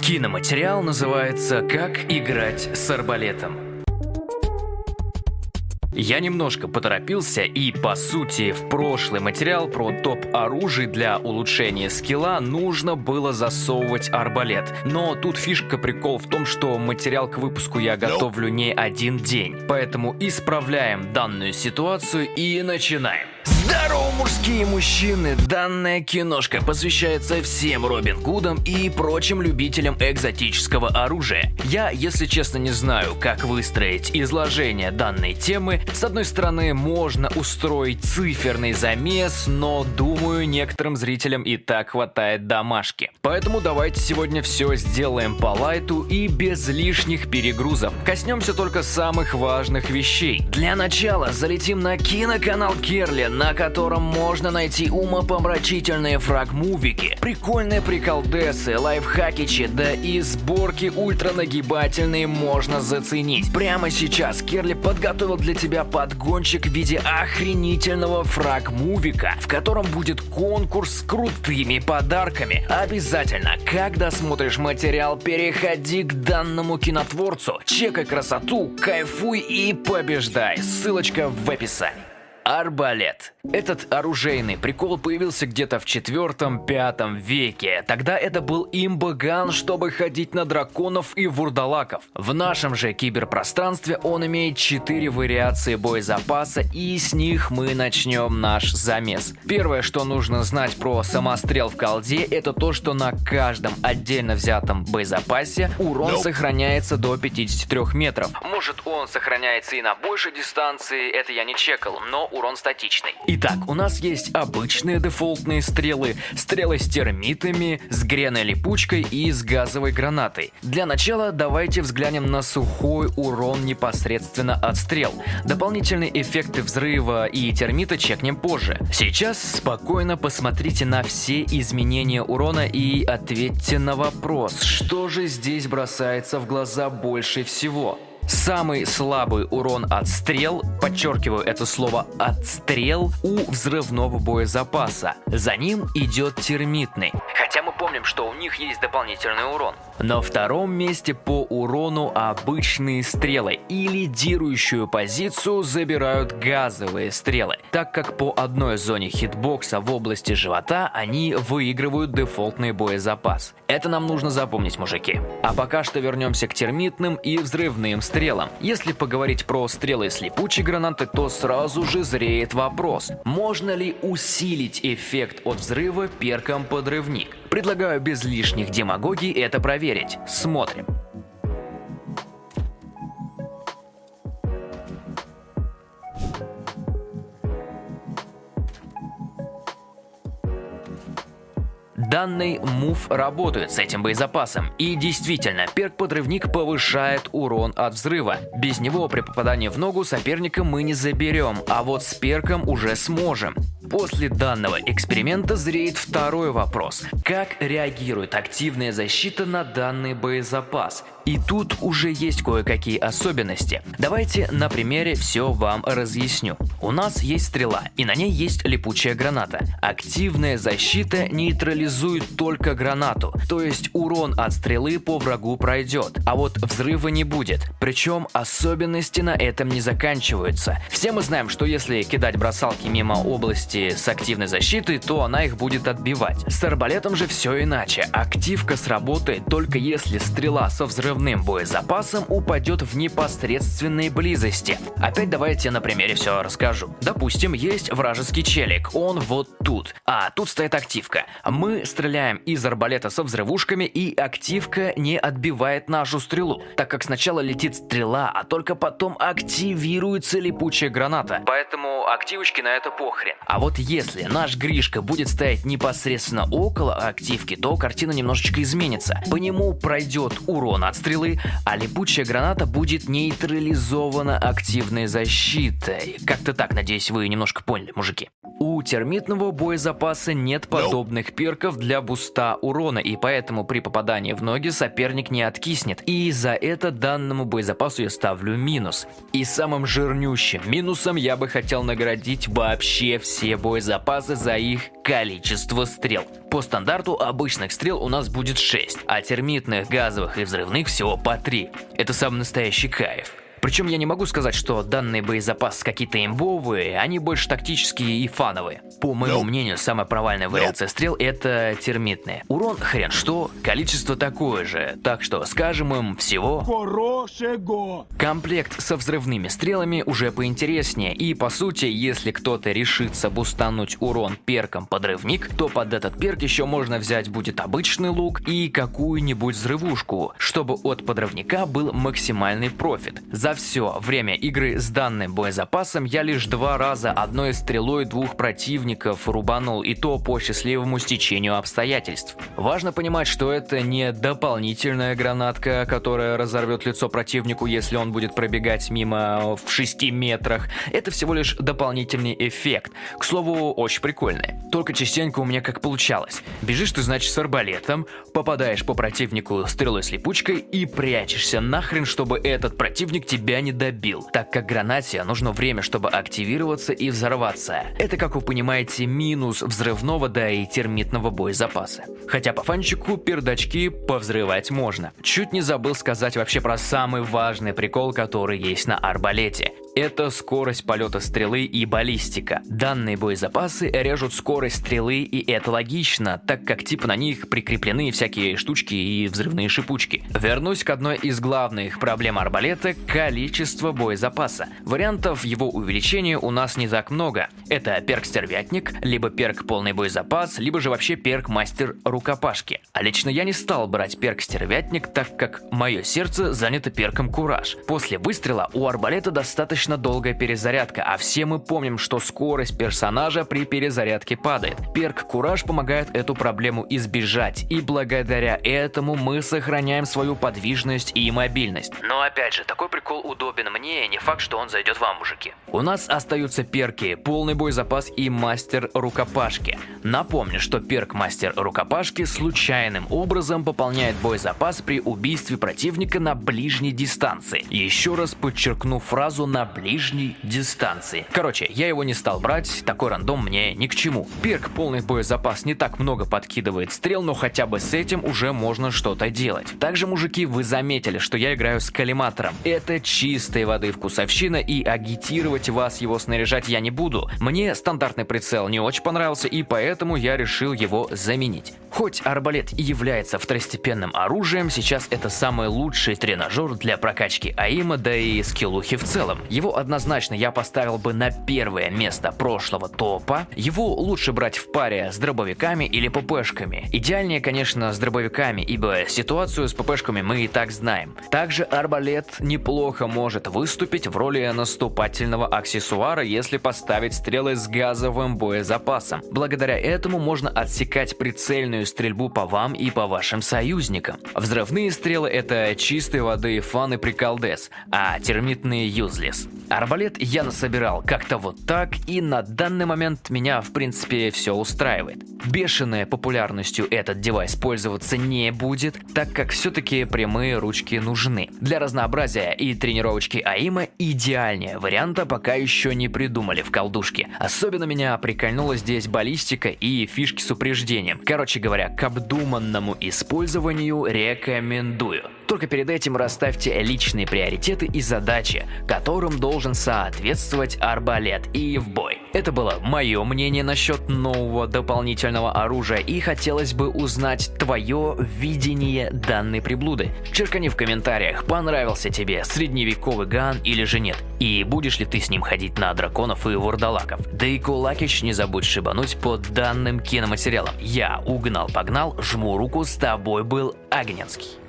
Киноматериал называется «Как играть с арбалетом». Я немножко поторопился и, по сути, в прошлый материал про топ оружий для улучшения скилла нужно было засовывать арбалет. Но тут фишка прикол в том, что материал к выпуску я готовлю не один день. Поэтому исправляем данную ситуацию и начинаем. Здорово, мужские мужчины! Данная киношка посвящается всем Робин Гудам и прочим любителям экзотического оружия. Я, если честно, не знаю, как выстроить изложение данной темы. С одной стороны, можно устроить циферный замес, но думаю, некоторым зрителям и так хватает домашки. Поэтому давайте сегодня все сделаем по лайту и без лишних перегрузов. Коснемся только самых важных вещей. Для начала залетим на киноканал Керли, на котором можно найти умопомрачительные фрагмувики, прикольные приколдесы, лайфхакичи, да и сборки ультранагибательные можно заценить. Прямо сейчас Керли подготовил для тебя подгончик в виде охренительного фрагмувика, в котором будет конкурс с крутыми подарками. Обязательно, когда смотришь материал, переходи к данному кинотворцу, чекай красоту, кайфуй и побеждай. Ссылочка в описании. Арбалет. Этот оружейный прикол появился где-то в 4-5 веке. Тогда это был имбаган, чтобы ходить на драконов и вурдалаков. В нашем же киберпространстве он имеет 4 вариации боезапаса и с них мы начнем наш замес. Первое, что нужно знать про самострел в колде, это то, что на каждом отдельно взятом боезапасе урон nope. сохраняется до 53 метров. Может он сохраняется и на большей дистанции, это я не чекал, но урон статичный. Итак, у нас есть обычные дефолтные стрелы, стрелы с термитами, с греной липучкой и с газовой гранатой. Для начала давайте взглянем на сухой урон непосредственно от стрел. Дополнительные эффекты взрыва и термита чекнем позже. Сейчас спокойно посмотрите на все изменения урона и ответьте на вопрос, что же здесь бросается в глаза больше всего. Самый слабый урон от стрел, подчеркиваю это слово «отстрел», у взрывного боезапаса. За ним идет термитный. Хотя мы помним, что у них есть дополнительный урон. На втором месте по урону обычные стрелы и лидирующую позицию забирают газовые стрелы, так как по одной зоне хитбокса в области живота они выигрывают дефолтный боезапас. Это нам нужно запомнить, мужики. А пока что вернемся к термитным и взрывным стрелам. Если поговорить про стрелы с липучей гранаты, то сразу же зреет вопрос, можно ли усилить эффект от взрыва перком подрывник? Предлагаю без лишних демагогий это проверить. Смотрим. Данный мув работает с этим боезапасом. И действительно, перк-подрывник повышает урон от взрыва. Без него при попадании в ногу соперника мы не заберем, а вот с перком уже сможем. После данного эксперимента зреет второй вопрос. Как реагирует активная защита на данный боезапас? И тут уже есть кое-какие особенности. Давайте на примере все вам разъясню. У нас есть стрела, и на ней есть липучая граната. Активная защита нейтрализует только гранату, то есть урон от стрелы по врагу пройдет, а вот взрыва не будет. Причем особенности на этом не заканчиваются. Все мы знаем, что если кидать бросалки мимо области с активной защитой, то она их будет отбивать. С арбалетом же все иначе. Активка сработает только если стрела со взрывом взрывным боезапасом упадет в непосредственной близости. Опять давайте на примере все расскажу. Допустим, есть вражеский челик, он вот тут, а тут стоит активка. Мы стреляем из арбалета со взрывушками и активка не отбивает нашу стрелу, так как сначала летит стрела, а только потом активируется липучая граната. Поэтому активочки на это похрен. А вот если наш Гришка будет стоять непосредственно около активки, то картина немножечко изменится. По нему пройдет урон от стрелы, а липучая граната будет нейтрализована активной защитой. Как-то так, надеюсь, вы немножко поняли, мужики. У термитного боезапаса нет подобных перков для буста урона, и поэтому при попадании в ноги соперник не откиснет. И за это данному боезапасу я ставлю минус. И самым жирнющим минусом я бы хотел наградить вообще все боезапасы за их количество стрел. По стандарту обычных стрел у нас будет 6, а термитных, газовых и взрывных всего по 3. Это самый настоящий кайф. Причем я не могу сказать, что данные боезапасы какие-то имбовые, они больше тактические и фановые. По моему no. мнению, самая провальная вариация no. стрел это термитные. Урон хрен что, количество такое же, так что скажем им всего... Хорошего! Комплект со взрывными стрелами уже поинтереснее, и по сути, если кто-то решится бустануть урон перком подрывник, то под этот перк еще можно взять будет обычный лук и какую-нибудь взрывушку, чтобы от подрывника был максимальный профит. За все время игры с данным боезапасом я лишь два раза одной стрелой двух противников рубанул, и то по счастливому стечению обстоятельств. Важно понимать, что это не дополнительная гранатка, которая разорвет лицо противнику, если он будет пробегать мимо в 6 метрах. Это всего лишь дополнительный эффект. К слову, очень прикольный. Только частенько у меня как получалось. Бежишь ты, значит, с арбалетом, попадаешь по противнику стрелой с липучкой и прячешься нахрен, чтобы этот противник тебе тебя не добил, так как гранате нужно время, чтобы активироваться и взорваться. Это, как вы понимаете, минус взрывного, да и термитного боезапаса. Хотя по фанчику пердачки повзрывать можно. Чуть не забыл сказать вообще про самый важный прикол, который есть на арбалете это скорость полета стрелы и баллистика. Данные боезапасы режут скорость стрелы, и это логично, так как типа на них прикреплены всякие штучки и взрывные шипучки. Вернусь к одной из главных проблем арбалета – количество боезапаса. Вариантов его увеличения у нас не так много. Это перк стервятник, либо перк полный боезапас, либо же вообще перк мастер рукопашки. А лично я не стал брать перк стервятник, так как мое сердце занято перком кураж. После выстрела у арбалета достаточно достаточно долгая перезарядка, а все мы помним, что скорость персонажа при перезарядке падает. Перк Кураж помогает эту проблему избежать, и благодаря этому мы сохраняем свою подвижность и мобильность. Но опять же, такой прикол удобен мне, не факт, что он зайдет вам, мужики. У нас остаются перки, полный боезапас и мастер рукопашки. Напомню, что перк мастер рукопашки случайным образом пополняет боезапас при убийстве противника на ближней дистанции. Еще раз подчеркну фразу на ближней дистанции. Короче, я его не стал брать, такой рандом мне ни к чему. Перк полный боезапас не так много подкидывает стрел, но хотя бы с этим уже можно что-то делать. Также, мужики, вы заметили, что я играю с коллиматором. Это чистой воды вкусовщина и агитировать вас его снаряжать я не буду. Мне стандартный прицел не очень понравился и поэтому я решил его заменить. Хоть арбалет и является второстепенным оружием, сейчас это самый лучший тренажер для прокачки аима, да и скиллухи в целом. Его однозначно я поставил бы на первое место прошлого топа. Его лучше брать в паре с дробовиками или ППшками. Идеальнее, конечно, с дробовиками, ибо ситуацию с ППшками мы и так знаем. Также арбалет неплохо может выступить в роли наступательного аксессуара, если поставить стрелы с газовым боезапасом. Благодаря этому можно отсекать прицельную стрельбу по вам и по вашим союзникам. Взрывные стрелы это чистой воды фан и приколдес, а термитные юзлес. Арбалет я насобирал как-то вот так, и на данный момент меня в принципе все устраивает. Бешеная популярностью этот девайс пользоваться не будет, так как все-таки прямые ручки нужны. Для разнообразия и тренировочки АИМа идеальнее варианта пока еще не придумали в колдушке. Особенно меня прикольнула здесь баллистика и фишки с упреждением. Короче говоря, к обдуманному использованию рекомендую. Только перед этим расставьте личные приоритеты и задачи, которым должен соответствовать арбалет и в бой. Это было мое мнение насчет нового дополнительного оружия и хотелось бы узнать твое видение данной приблуды. Черкани в комментариях, понравился тебе средневековый ган или же нет, и будешь ли ты с ним ходить на драконов и вурдалаков. Да и Кулакич не забудь шибануть под данным киноматериалом. Я угнал погнал, жму руку, с тобой был Агненский.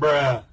Bruh.